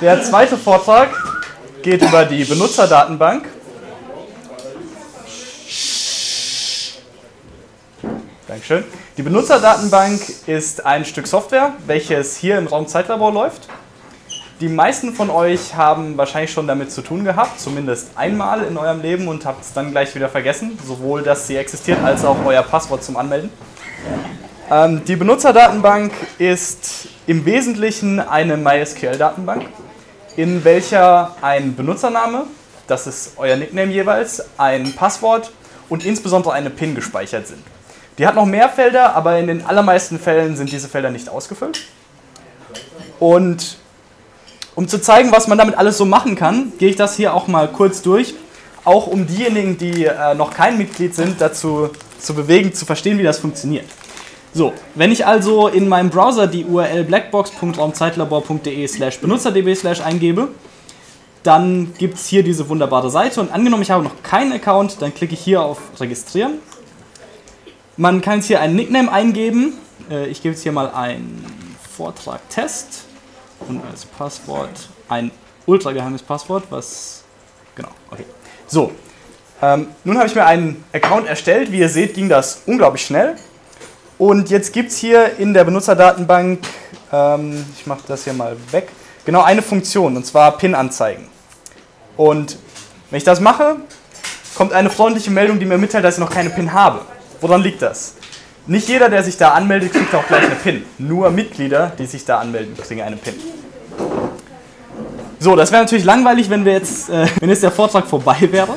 Der zweite Vortrag geht über die Benutzerdatenbank. Dankeschön. Die Benutzerdatenbank ist ein Stück Software, welches hier im Raum Zeitlabor läuft. Die meisten von euch haben wahrscheinlich schon damit zu tun gehabt, zumindest einmal in eurem Leben und habt es dann gleich wieder vergessen, sowohl dass sie existiert als auch euer Passwort zum Anmelden. Ähm, die Benutzerdatenbank ist im Wesentlichen eine MySQL-Datenbank, in welcher ein Benutzername, das ist euer Nickname jeweils, ein Passwort und insbesondere eine PIN gespeichert sind. Die hat noch mehr Felder, aber in den allermeisten Fällen sind diese Felder nicht ausgefüllt. Und um zu zeigen, was man damit alles so machen kann, gehe ich das hier auch mal kurz durch, auch um diejenigen, die äh, noch kein Mitglied sind, dazu zu bewegen, zu verstehen, wie das funktioniert. So, wenn ich also in meinem Browser die URL blackbox.raumzeitlabor.de slash benutzerdb slash eingebe, dann gibt es hier diese wunderbare Seite und angenommen, ich habe noch keinen Account, dann klicke ich hier auf Registrieren man kann jetzt hier einen Nickname eingeben. Äh, ich gebe jetzt hier mal einen Vortrag Test und als Passwort ein ultra geheimes Passwort, was. Genau, okay. So, ähm, nun habe ich mir einen Account erstellt. Wie ihr seht, ging das unglaublich schnell. Und jetzt gibt es hier in der Benutzerdatenbank, ähm, ich mache das hier mal weg, genau eine Funktion, und zwar PIN-Anzeigen. Und wenn ich das mache, kommt eine freundliche Meldung, die mir mitteilt, dass ich noch keine PIN habe. Woran liegt das? Nicht jeder, der sich da anmeldet, kriegt auch gleich eine PIN. Nur Mitglieder, die sich da anmelden, kriegen eine PIN. So, das wäre natürlich langweilig, wenn, wir jetzt, äh, wenn jetzt der Vortrag vorbei wäre.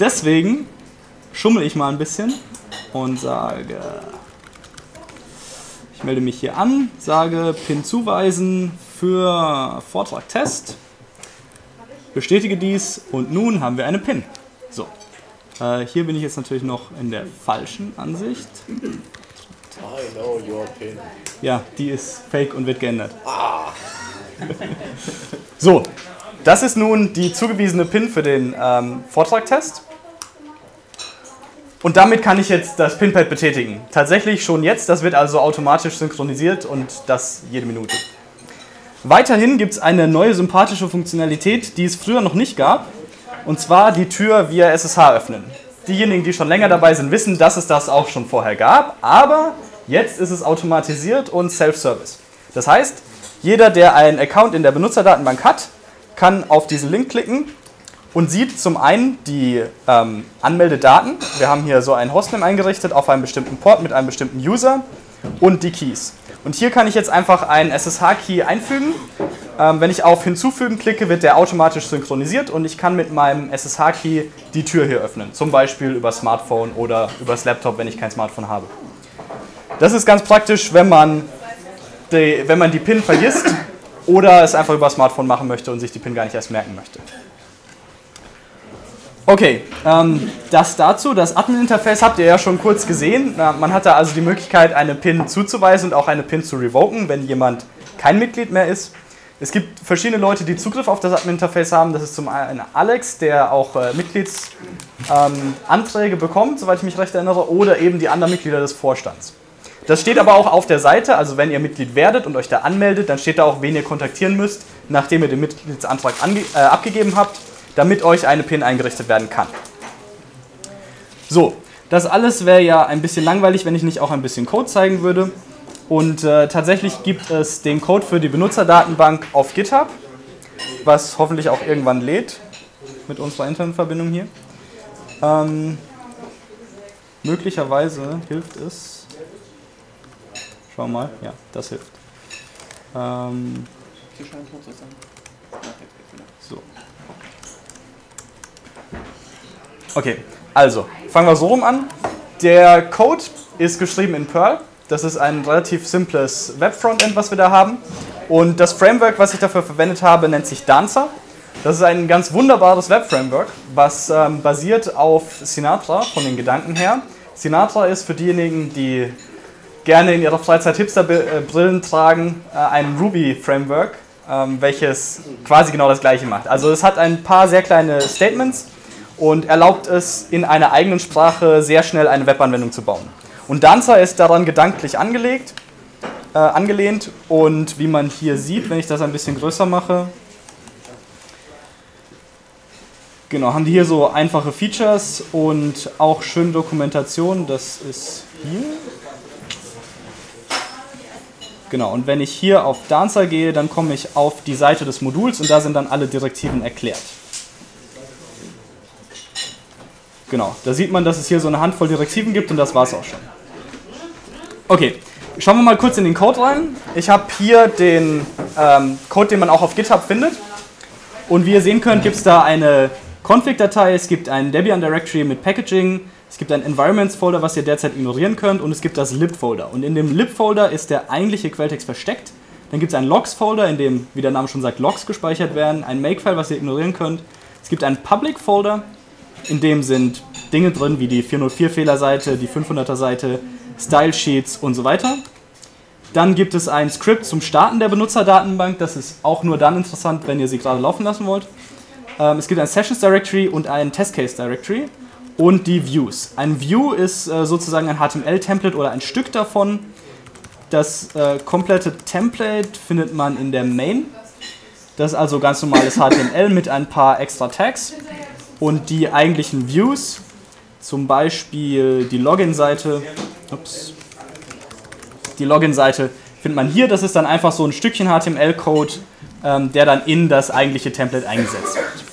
Deswegen schummel ich mal ein bisschen und sage, melde mich hier an, sage PIN zuweisen für Vortrag Test, bestätige dies und nun haben wir eine PIN. So, äh, hier bin ich jetzt natürlich noch in der falschen Ansicht. I know your pin. Ja, die ist fake und wird geändert. Ah. so, das ist nun die zugewiesene PIN für den ähm, Vortragtest. Und damit kann ich jetzt das Pinpad betätigen. Tatsächlich schon jetzt, das wird also automatisch synchronisiert und das jede Minute. Weiterhin gibt es eine neue sympathische Funktionalität, die es früher noch nicht gab. Und zwar die Tür via SSH öffnen. Diejenigen, die schon länger dabei sind, wissen, dass es das auch schon vorher gab, aber jetzt ist es automatisiert und Self-Service. Das heißt, jeder, der einen Account in der Benutzerdatenbank hat, kann auf diesen Link klicken und sieht zum einen die ähm, Anmeldedaten. Wir haben hier so ein Hostname eingerichtet auf einem bestimmten Port mit einem bestimmten User und die Keys. Und hier kann ich jetzt einfach einen SSH-Key einfügen. Ähm, wenn ich auf Hinzufügen klicke, wird der automatisch synchronisiert und ich kann mit meinem SSH-Key die Tür hier öffnen. Zum Beispiel über Smartphone oder übers Laptop, wenn ich kein Smartphone habe. Das ist ganz praktisch, wenn man die, wenn man die PIN vergisst oder es einfach über Smartphone machen möchte und sich die PIN gar nicht erst merken möchte. Okay, ähm, das dazu. Das Admin-Interface habt ihr ja schon kurz gesehen. Na, man hat da also die Möglichkeit, eine PIN zuzuweisen und auch eine PIN zu revoken, wenn jemand kein Mitglied mehr ist. Es gibt verschiedene Leute, die Zugriff auf das Admin-Interface haben. Das ist zum einen Alex, der auch äh, Mitgliedsanträge ähm, bekommt, soweit ich mich recht erinnere, oder eben die anderen Mitglieder des Vorstands. Das steht aber auch auf der Seite, also wenn ihr Mitglied werdet und euch da anmeldet, dann steht da auch, wen ihr kontaktieren müsst, nachdem ihr den Mitgliedsantrag äh, abgegeben habt damit euch eine PIN eingerichtet werden kann. So, das alles wäre ja ein bisschen langweilig, wenn ich nicht auch ein bisschen Code zeigen würde. Und äh, tatsächlich gibt es den Code für die Benutzerdatenbank auf GitHub, was hoffentlich auch irgendwann lädt mit unserer Internetverbindung hier. Ähm, möglicherweise hilft es. Schau mal, ja, das hilft. Ähm, so. Okay, also fangen wir so rum an. Der Code ist geschrieben in Perl. Das ist ein relativ simples Web-Frontend, was wir da haben. Und das Framework, was ich dafür verwendet habe, nennt sich Dancer. Das ist ein ganz wunderbares Web-Framework, was ähm, basiert auf Sinatra von den Gedanken her. Sinatra ist für diejenigen, die gerne in ihrer Freizeit Hipster-Brillen tragen, äh, ein Ruby-Framework, ähm, welches quasi genau das gleiche macht. Also es hat ein paar sehr kleine Statements, und erlaubt es, in einer eigenen Sprache sehr schnell eine Webanwendung zu bauen. Und Dancer ist daran gedanklich angelegt äh, angelehnt. Und wie man hier sieht, wenn ich das ein bisschen größer mache, genau, haben die hier so einfache Features und auch schöne Dokumentation. Das ist hier. Genau, und wenn ich hier auf Dancer gehe, dann komme ich auf die Seite des Moduls und da sind dann alle Direktiven erklärt. Genau, da sieht man, dass es hier so eine Handvoll Direktiven gibt und das war es auch schon. Okay, schauen wir mal kurz in den Code rein. Ich habe hier den ähm, Code, den man auch auf GitHub findet. Und wie ihr sehen könnt, gibt es da eine Config-Datei, es gibt ein Debian Directory mit Packaging, es gibt ein Environments-Folder, was ihr derzeit ignorieren könnt, und es gibt das lib-Folder. Und in dem lib-Folder ist der eigentliche Quelltext versteckt. Dann gibt es einen Logs-Folder, in dem, wie der Name schon sagt, Logs gespeichert werden, ein Makefile, was ihr ignorieren könnt. Es gibt einen Public-Folder, in dem sind Dinge drin wie die 404-Fehlerseite, die 500er-Seite, Style-Sheets und so weiter. Dann gibt es ein Skript zum Starten der Benutzerdatenbank. Das ist auch nur dann interessant, wenn ihr sie gerade laufen lassen wollt. Ähm, es gibt ein Sessions Directory und ein Test Case Directory und die Views. Ein View ist äh, sozusagen ein HTML-Template oder ein Stück davon. Das äh, komplette Template findet man in der Main. Das ist also ganz normales HTML mit ein paar extra Tags. Und die eigentlichen Views, zum Beispiel die Login-Seite, die Login-Seite findet man hier. Das ist dann einfach so ein Stückchen HTML-Code, ähm, der dann in das eigentliche Template eingesetzt wird.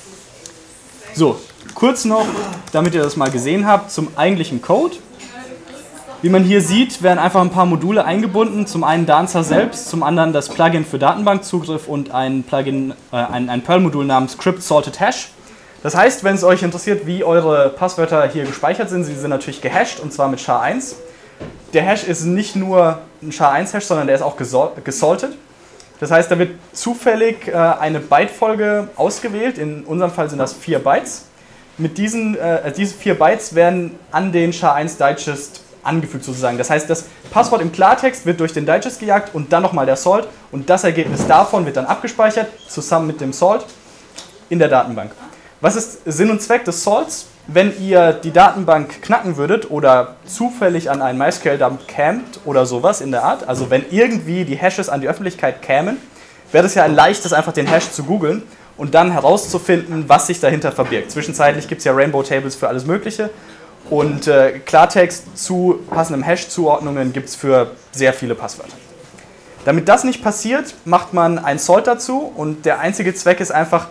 So, kurz noch, damit ihr das mal gesehen habt, zum eigentlichen Code. Wie man hier sieht, werden einfach ein paar Module eingebunden. Zum einen Dancer selbst, zum anderen das Plugin für Datenbankzugriff und ein äh, ein, ein Perl-Modul namens Crypt Sorted Hash. Das heißt, wenn es euch interessiert, wie eure Passwörter hier gespeichert sind, sie sind natürlich gehashed und zwar mit SHA-1. Der Hash ist nicht nur ein SHA-1-Hash, sondern der ist auch gesaltet. Das heißt, da wird zufällig äh, eine Bytefolge ausgewählt. In unserem Fall sind das vier Bytes. Mit diesen äh, diese vier Bytes werden an den SHA-1 Digest angefügt sozusagen. Das heißt, das Passwort im Klartext wird durch den Digest gejagt und dann nochmal der Salt und das Ergebnis davon wird dann abgespeichert, zusammen mit dem Salt in der Datenbank. Was ist Sinn und Zweck des Salts? Wenn ihr die Datenbank knacken würdet oder zufällig an einen MySQL-Dump kämt oder sowas in der Art, also wenn irgendwie die Hashes an die Öffentlichkeit kämen, wäre es ja ein leichtes, einfach den Hash zu googeln und dann herauszufinden, was sich dahinter verbirgt. Zwischenzeitlich gibt es ja Rainbow Tables für alles Mögliche und äh, Klartext zu passenden Hash-Zuordnungen gibt es für sehr viele Passwörter. Damit das nicht passiert, macht man ein Salt dazu und der einzige Zweck ist einfach,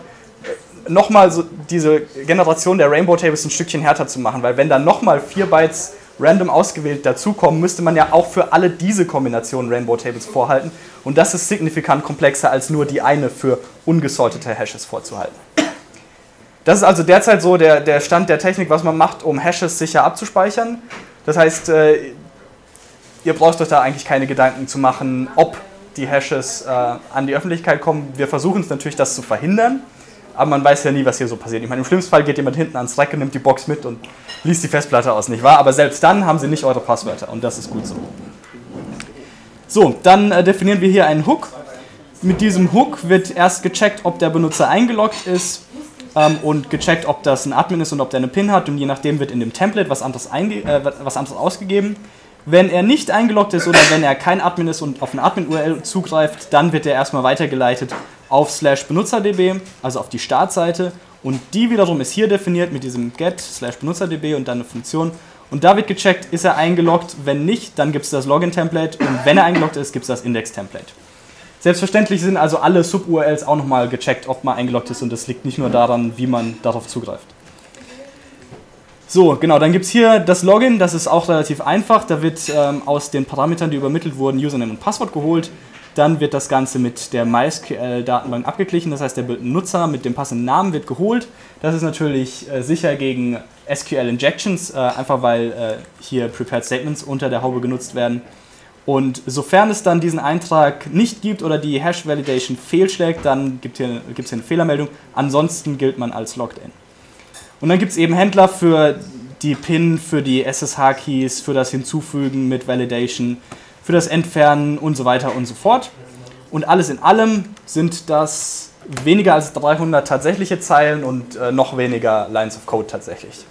nochmal so diese Generation der Rainbow Tables ein Stückchen härter zu machen, weil wenn dann nochmal vier Bytes random ausgewählt dazukommen, müsste man ja auch für alle diese Kombinationen Rainbow Tables vorhalten und das ist signifikant komplexer als nur die eine für ungesortete Hashes vorzuhalten. Das ist also derzeit so der, der Stand der Technik, was man macht, um Hashes sicher abzuspeichern. Das heißt, äh, ihr braucht euch da eigentlich keine Gedanken zu machen, ob die Hashes äh, an die Öffentlichkeit kommen. Wir versuchen es natürlich, das zu verhindern aber man weiß ja nie, was hier so passiert. Ich meine, im schlimmsten Fall geht jemand hinten ans Rack und nimmt die Box mit und liest die Festplatte aus, nicht wahr? Aber selbst dann haben sie nicht eure Passwörter und das ist gut so. So, dann äh, definieren wir hier einen Hook. Mit diesem Hook wird erst gecheckt, ob der Benutzer eingeloggt ist ähm, und gecheckt, ob das ein Admin ist und ob der eine PIN hat und je nachdem wird in dem Template was anderes, äh, was anderes ausgegeben. Wenn er nicht eingeloggt ist oder wenn er kein Admin ist und auf eine Admin-URL zugreift, dann wird er erstmal weitergeleitet auf slash benutzerdb, also auf die Startseite. Und die wiederum ist hier definiert mit diesem get slash benutzerdb und dann eine Funktion. Und da wird gecheckt, ist er eingeloggt. Wenn nicht, dann gibt es das Login-Template. Und wenn er eingeloggt ist, gibt es das Index-Template. Selbstverständlich sind also alle Sub-URLs auch nochmal gecheckt, ob man eingeloggt ist. Und das liegt nicht nur daran, wie man darauf zugreift. So, genau, dann gibt es hier das Login, das ist auch relativ einfach. Da wird ähm, aus den Parametern, die übermittelt wurden, Username und Passwort geholt. Dann wird das Ganze mit der MySQL-Datenbank abgeglichen, das heißt, der Benutzer mit dem passenden Namen wird geholt. Das ist natürlich äh, sicher gegen SQL-Injections, äh, einfach weil äh, hier Prepared Statements unter der Haube genutzt werden. Und sofern es dann diesen Eintrag nicht gibt oder die Hash-Validation fehlschlägt, dann gibt es hier, hier eine Fehlermeldung. Ansonsten gilt man als Logged In. Und dann gibt es eben Händler für die PIN, für die SSH-Keys, für das Hinzufügen mit Validation, für das Entfernen und so weiter und so fort. Und alles in allem sind das weniger als 300 tatsächliche Zeilen und äh, noch weniger Lines of Code tatsächlich.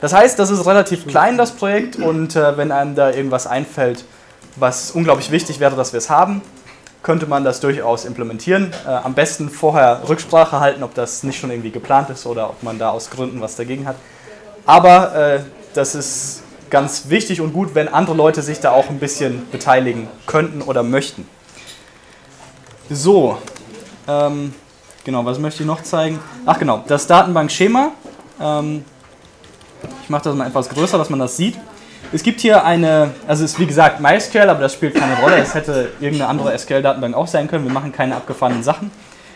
Das heißt, das ist relativ klein, das Projekt, und äh, wenn einem da irgendwas einfällt, was unglaublich wichtig wäre, dass wir es haben, könnte man das durchaus implementieren. Äh, am besten vorher Rücksprache halten, ob das nicht schon irgendwie geplant ist oder ob man da aus Gründen was dagegen hat. Aber äh, das ist ganz wichtig und gut, wenn andere Leute sich da auch ein bisschen beteiligen könnten oder möchten. So, ähm, genau, was möchte ich noch zeigen? Ach genau, das Datenbankschema. Ähm, ich mache das mal etwas größer, dass man das sieht. Es gibt hier eine, also es ist wie gesagt MySQL, aber das spielt keine Rolle. Es hätte irgendeine andere SQL-Datenbank auch sein können. Wir machen keine abgefahrenen Sachen.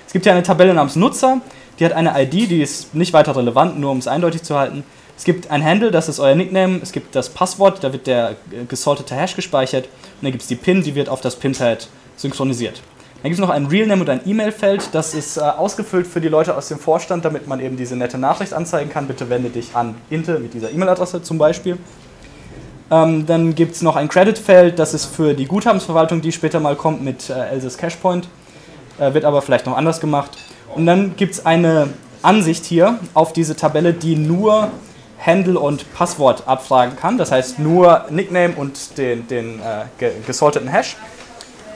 Es gibt hier eine Tabelle namens Nutzer, die hat eine ID, die ist nicht weiter relevant, nur um es eindeutig zu halten. Es gibt ein Handle, das ist euer Nickname. Es gibt das Passwort, da wird der gesortete Hash gespeichert. Und dann gibt es die PIN, die wird auf das PIN-Pad synchronisiert. Dann gibt es noch ein Realname und ein E-Mail-Feld. Das ist äh, ausgefüllt für die Leute aus dem Vorstand, damit man eben diese nette Nachricht anzeigen kann. Bitte wende dich an Inte mit dieser E-Mail-Adresse zum Beispiel. Ähm, dann gibt es noch ein Credit-Feld, das ist für die Guthabensverwaltung, die später mal kommt mit äh, Elsa's Cashpoint. Äh, wird aber vielleicht noch anders gemacht. Und dann gibt es eine Ansicht hier auf diese Tabelle, die nur Handle und Passwort abfragen kann. Das heißt nur Nickname und den, den äh, gesorteten Hash.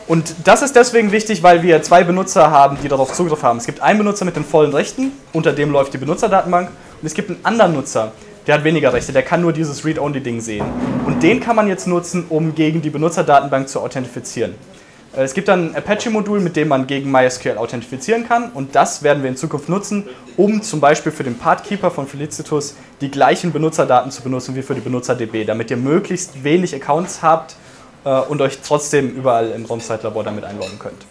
Und das ist deswegen wichtig, weil wir zwei Benutzer haben, die darauf Zugriff haben. Es gibt einen Benutzer mit den vollen Rechten, unter dem läuft die Benutzerdatenbank. Und es gibt einen anderen Nutzer, der hat weniger Rechte, der kann nur dieses Read-Only-Ding sehen. Und den kann man jetzt nutzen, um gegen die Benutzerdatenbank zu authentifizieren. Äh, es gibt dann ein Apache-Modul, mit dem man gegen MySQL authentifizieren kann und das werden wir in Zukunft nutzen, um zum Beispiel für den Pathkeeper von Felicitus die gleichen Benutzerdaten zu benutzen wie für die BenutzerDB, damit ihr möglichst wenig Accounts habt äh, und euch trotzdem überall im Raumzeitlabor damit einloggen könnt.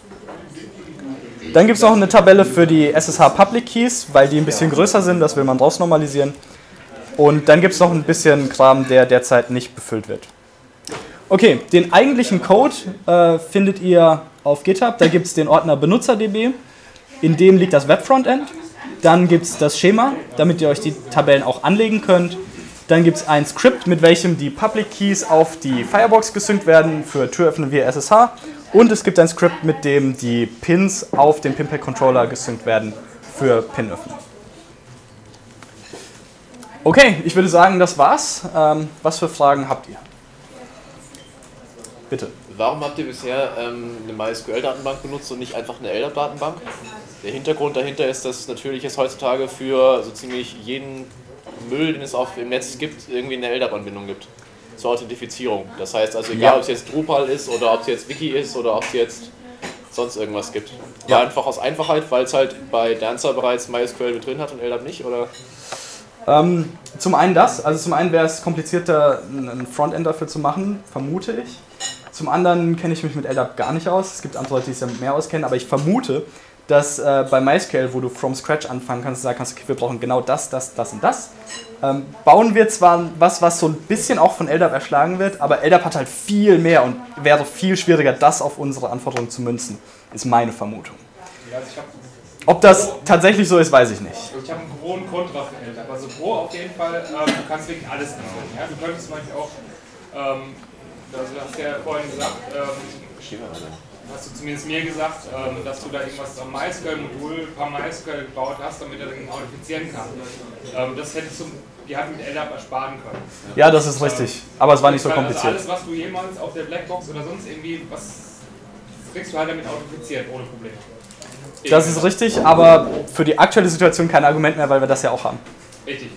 Dann gibt es noch eine Tabelle für die SSH Public Keys, weil die ein bisschen größer sind, das will man draus normalisieren. Und dann gibt es noch ein bisschen Kram, der derzeit nicht befüllt wird. Okay, den eigentlichen Code äh, findet ihr auf GitHub. Da gibt es den Ordner BenutzerDB. In dem liegt das Web-Frontend. Dann gibt es das Schema, damit ihr euch die Tabellen auch anlegen könnt. Dann gibt es ein Skript, mit welchem die Public Keys auf die Firebox gesynkt werden für Türöffnen via SSH. Und es gibt ein Skript, mit dem die Pins auf den Pinpack Controller gesynkt werden für Pinöffnen. Okay, ich würde sagen, das war's. Ähm, was für Fragen habt ihr? Bitte. Warum habt ihr bisher ähm, eine MySQL-Datenbank benutzt und nicht einfach eine LDAP-Datenbank? Der Hintergrund dahinter ist, dass natürlich es heutzutage für so ziemlich jeden Müll, den es auf im Netz gibt, irgendwie eine LDAP-Anbindung gibt zur Authentifizierung. Das heißt also, egal ja. ob es jetzt Drupal ist oder ob es jetzt Wiki ist oder ob es jetzt sonst irgendwas gibt. Ja. War einfach aus Einfachheit, weil es halt bei Dancer bereits MySQL mit drin hat und LDAP nicht, oder? Ähm, zum einen das, also zum einen wäre es komplizierter, ein Frontend dafür zu machen, vermute ich. Zum anderen kenne ich mich mit LDAP gar nicht aus. Es gibt andere Leute, die sich damit mehr auskennen, aber ich vermute, dass äh, bei MySQL, wo du from scratch anfangen kannst, sagen kannst, okay, wir brauchen genau das, das, das und das. Ähm, bauen wir zwar was, was so ein bisschen auch von LDAP erschlagen wird, aber LDAP hat halt viel mehr und wäre viel schwieriger, das auf unsere Anforderungen zu münzen, ist meine Vermutung. Ob das tatsächlich so ist, weiß ich nicht. Ich habe einen großen Kontra für LDAP. Also Pro auf jeden Fall, ähm, du kannst wirklich alles anwenden. Ja? Du könntest Beispiel auch ähm, also du hast ja vorhin gesagt, ähm, hast du zumindest mir gesagt, ähm, dass du da irgendwas am MySQL-Modul, ein paar MySQL gebaut hast, damit er dann authentifizieren kann. Ähm, das hättest du die hat mit LDAP ersparen können. Ja, das ist richtig. Aber es war nicht so kompliziert. Also alles, was du jemals auf der Blackbox oder sonst irgendwie, was kriegst du halt damit authentifiziert, ohne Probleme. Das ist richtig, aber für die aktuelle Situation kein Argument mehr, weil wir das ja auch haben. Richtig.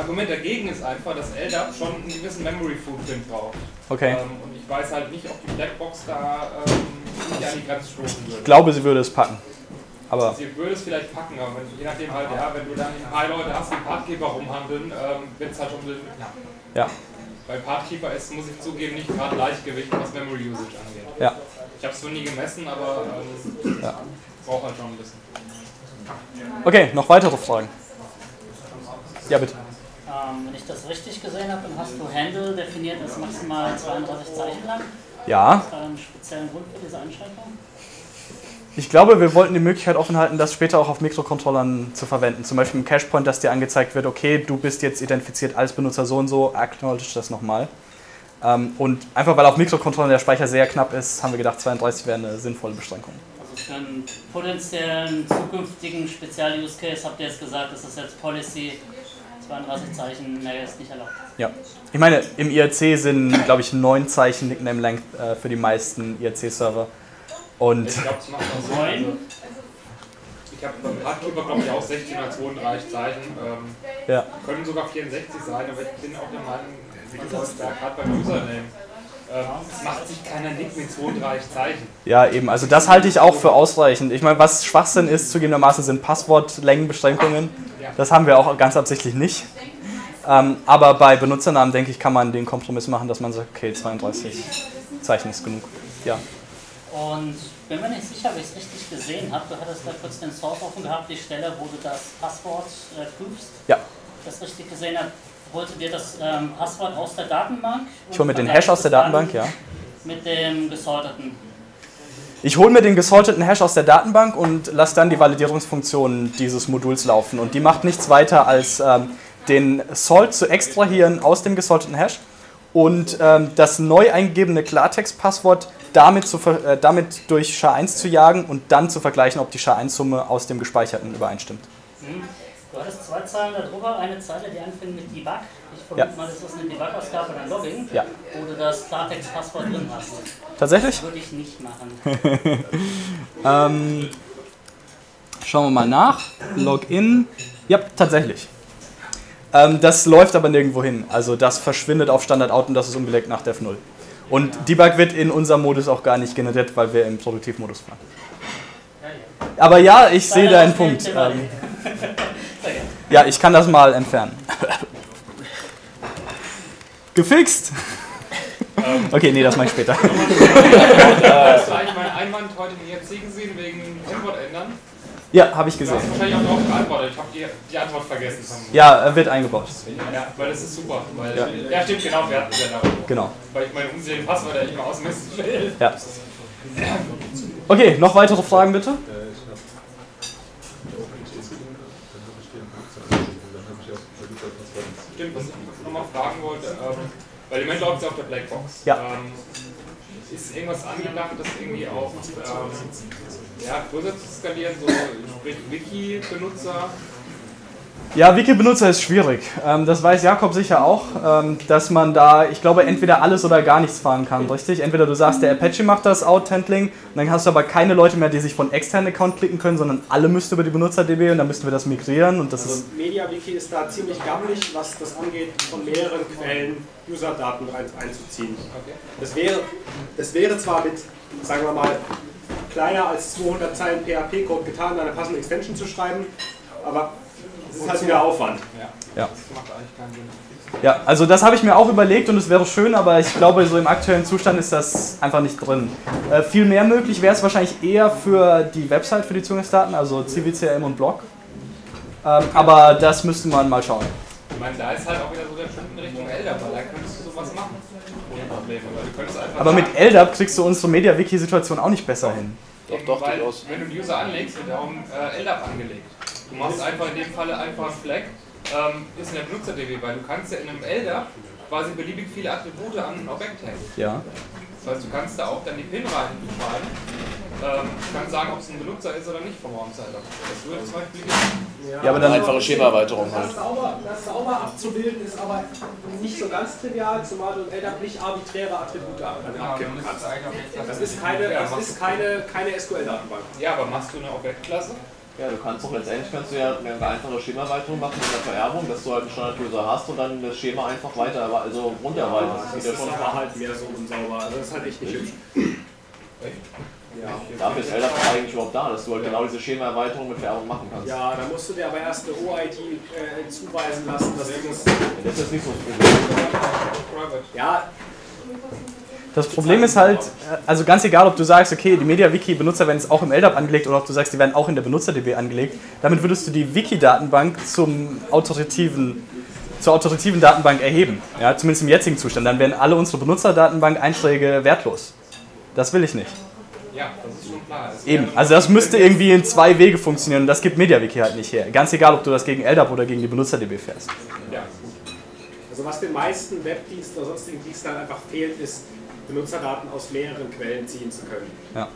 Argument dagegen ist einfach, dass LDAP schon einen gewissen Memory Footprint braucht. Okay. Ähm, und ich weiß halt nicht, ob die Blackbox da ähm, nicht an die Grenze stoßen würde. Ich glaube, sie würde es packen. Aber sie würde es vielleicht packen, aber wenn, je nachdem halt, ja, wenn du dann ein paar Leute hast, die Partkeeper rumhandeln, ähm, wird es halt schon ein bisschen knapp. Ja. Bei Partkeeper ist, muss ich zugeben, nicht gerade Leichtgewicht, was Memory Usage angeht. Ja. Ich habe es noch nie gemessen, aber äh, ja. braucht halt schon ein bisschen. Okay, noch weitere Fragen? Ja, bitte. Ähm, wenn ich das richtig gesehen habe, dann hast du Handle definiert als maximal 32 Zeichen lang. Ja. Ist da einen speziellen Grund für diese Einschränkung? Ich glaube, wir wollten die Möglichkeit offen halten, das später auch auf Mikrocontrollern zu verwenden. Zum Beispiel im Cashpoint, dass dir angezeigt wird, okay, du bist jetzt identifiziert als Benutzer so und so, acknowledge das nochmal. Ähm, und einfach weil auf Mikrocontrollern der Speicher sehr knapp ist, haben wir gedacht, 32 wäre eine sinnvolle Beschränkung. Also für einen potenziellen zukünftigen Spezial-Use-Case habt ihr jetzt gesagt, ist das jetzt Policy 32 Zeichen, mehr ist nicht erlaubt. Ja. Ich meine, im IRC sind, glaube ich, neun Zeichen Nickname Length äh, für die meisten IRC-Server. Und Ich glaube, es macht auch. Neun? Also, ich habe beim Hardkeeper, glaube ich, auch 16 oder 32 Zeichen. Ähm, ja. können sogar 64 sein, aber ich bin auch der Meinung, wie du sagst, da gerade beim Username. Es macht sich keiner Nick mit 32 Zeichen. ja, eben. Also das halte ich auch für ausreichend. Ich meine, was Schwachsinn ist, zugegebenermaßen sind Passwortlängenbeschränkungen. Das haben wir auch ganz absichtlich nicht. Ähm, aber bei Benutzernamen, denke ich, kann man den Kompromiss machen, dass man sagt, okay, 32 Zeichen ist genug. Ja. Und bin mir nicht sicher, ob ich es richtig gesehen habe. Du hattest da kurz den Source offen gehabt, die Stelle, wo du das Passwort äh, prüfst. Ja. Das richtig gesehen habe. Holst du dir das ähm, Passwort aus der Datenbank? Ich hole mir den Hash aus der Datenbank, ja. Mit dem gesorteten. Ich hole mir den gesorteten Hash aus der Datenbank und lasse dann die Validierungsfunktion dieses Moduls laufen. Und die macht nichts weiter als ähm, den Salt zu extrahieren aus dem gesorteten Hash und ähm, das neu eingegebene Klartext-Passwort damit, zu, äh, damit durch SHA-1 zu jagen und dann zu vergleichen, ob die SHA-1-Summe aus dem gespeicherten übereinstimmt. Hm. Du hattest zwei Zeilen darüber, eine Zeile, die anfängt mit Debug. Ich vermute Ja. mal, das ist eine Debug-Ausgabe oder ein Logging, Ja. wo du das Klartext-Passwort drin hast. Tatsächlich? Das würde ich nicht machen. Ähm, schauen wir mal nach. Login. Ja, tatsächlich. Ähm, das läuft aber nirgendwo hin. Also das verschwindet auf Standard Out und das ist unbelegt nach Dev 0. Und Debug wird in unserem Modus auch gar nicht generiert, weil wir im Produktivmodus fahren. Aber ja, ich sehe deinen Punkt. Ähm, ja, ich kann das mal entfernen. Gefixt! Okay, nee, das mache ich später. Hast du eigentlich meinen Einwand heute in IRC gesehen wegen Kennwort ändern? Ja, habe ich Du hast gesehen. wahrscheinlich auch darauf geantwortet. Ich habe die, die Antwort vergessen. Ja, äh, wird eingebaut. Ja, weil das ist super. Weil, Ja. ja. stimmt, genau, wir hatten es ja darüber. Genau. Weil ich meine unzähligen Passwörter immer ausmessen will. Ja. Okay, noch weitere Fragen bitte? Stimmt, was ich nochmal fragen wollte, ähm, weil im Moment läuft es auf der Blackbox. Ja. Ähm, ist irgendwas angedacht, das irgendwie auch ähm, ja, größer zu skalieren, so sprich Wiki-Benutzer? Ja, Wiki-Benutzer ist schwierig. Ähm, das weiß Jakob sicher auch, ähm, dass man da, ich glaube, entweder alles oder gar nichts fahren kann, richtig? Entweder du sagst, der Apache macht das Out-Handling, und dann hast du aber keine Leute mehr, die sich von externen Account klicken können, sondern alle müssten über die Benutzer-DB und dann müssten wir das migrieren und das Also ist, MediaWiki ist da ziemlich gammelig, was das angeht, von mehreren Quellen User-Daten einzuziehen. Okay. Das wäre, das wäre zwar mit, sagen wir mal, kleiner als 200 Zeilen PHP-Code getan, eine passende Extension zu schreiben, aber ist halt wieder Aufwand. ja. Das macht eigentlich keinen Sinn. Ja, also das habe ich mir auch überlegt und es wäre schön, aber ich glaube, so im aktuellen Zustand ist das einfach nicht drin. Äh, viel mehr möglich wäre es wahrscheinlich eher für die Website, für die Zugangsdaten, also CWCM und Blog. Ähm, aber das müsste man mal schauen. Ich meine, da ist halt auch wieder so der Schritt in Richtung Elder, weil da könntest du sowas machen. Ohne Probleme. Weil du könntest einfach Aber mit LDAP kriegst du unsere MediaWiki-Situation auch nicht besser hin. Doch, doch, weil, durchaus. Wenn du einen User anlegst, wird er auch ein äh, LDAP angelegt. Du machst einfach in dem Falle einfach ein Flag, ähm, ist in der Benutzer-DB, weil du kannst ja in einem LDAP quasi beliebig viele Attribute an ein Objekt hängen. Ja. Das heißt, du kannst da auch dann die PIN reinschreiben. Ähm, du kannst sagen, ob es ein Benutzer ist oder nicht vom Raumzeiler. Das würde zum Beispiel gehen. Ja, aber dann. Einfache Schemaerweiterung halt. Das sauber, das sauber abzubilden ist aber nicht so ganz trivial, zumal du in LDAP nicht arbiträre Attribute ab- abkippen kannst. Das ist keine, das ist keine, keine SQL-Datenbank. Ja, aber machst du eine Objektklasse? Ja, du kannst doch letztendlich kannst du ja eine einfache Schemaerweiterung machen mit der Vererbung, dass du halt einen Standard-User hast und dann das Schema einfach weiter, also runterweiterst. Das Das geht ja ist schon. aber halt mehr so unsauber. Also das ist halt echt nicht hübsch. Ja. Dafür ist LDAP eigentlich überhaupt da, dass du halt genau diese Schemaerweiterung mit Vererbung machen kannst. Ja, da musst du dir aber erst eine OID äh, zuweisen lassen, dass du das. Das ist nicht so das Problem. Ja, Das Problem ist halt, also ganz egal, ob du sagst, okay, die MediaWiki-Benutzer werden jetzt auch im LDAP angelegt oder ob du sagst, die werden auch in der Benutzer-DB angelegt, damit würdest du die Wiki-Datenbank zum autoritiven, zur autoritiven Datenbank erheben. Ja, zumindest im jetzigen Zustand. Dann wären alle unsere Benutzerdatenbank-Einträge wertlos. Das will ich nicht. Ja, das ist schon klar. Es Eben, also das müsste irgendwie in zwei Wege funktionieren und das gibt MediaWiki halt nicht her. Ganz egal, ob du das gegen LDAP oder gegen die Benutzer-DB fährst. Ja. also was den meisten Webdiensten oder sonstigen Diensten halt einfach fehlt, ist Benutzerdaten aus mehreren Quellen ziehen zu können. Ja.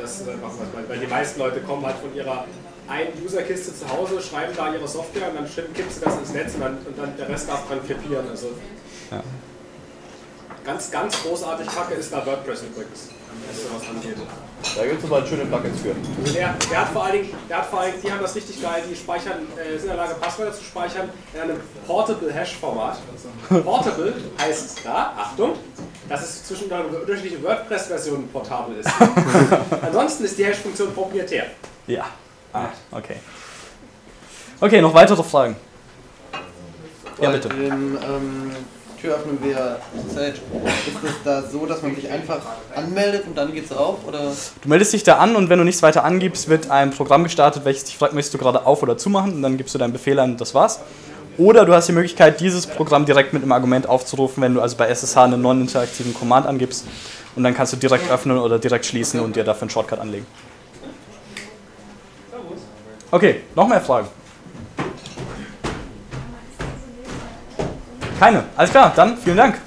Das ist einfach was, weil- weil die meisten Leute kommen halt von ihrer eine Userkiste zu Hause, schreiben da ihre Software und dann kippst du das ins Netz und dann, und dann der Rest darf dran krepieren. Also Ja. ganz, ganz großartig Kacke ist da WordPress übrigens, was sowas angeht. Da gibt es aber schöne Plugins für. Also der, der, hat vor allen Dingen, der hat vor allen Dingen, die haben das richtig geil, die speichern, äh, sind in der Lage, Passwörter zu speichern in einem Portable Hash-Format. Portable heißt da, Achtung, dass es zwischen unterschiedlichen WordPress-Versionen portabel ist. Ansonsten ist die Hash-Funktion proprietär. Ja. Ah, okay. Okay, noch weitere Fragen? Ja, Bei bitte. dem ähm, Türöffnen via Sage, ist es da so, dass man sich einfach anmeldet und dann geht's auf? Oder? Du meldest dich da an und wenn du nichts weiter angibst, wird ein Programm gestartet, welches dich fragt, möchtest du gerade auf- oder zumachen und dann gibst du deinen Befehl ein und das war's. Oder du hast die Möglichkeit, dieses Programm direkt mit einem Argument aufzurufen, wenn du also bei SSH einen non-interaktiven Command angibst und dann kannst du direkt öffnen oder direkt schließen und dir dafür einen Shortcut anlegen. Okay, noch mehr Fragen? Keine. Alles klar, dann vielen Dank.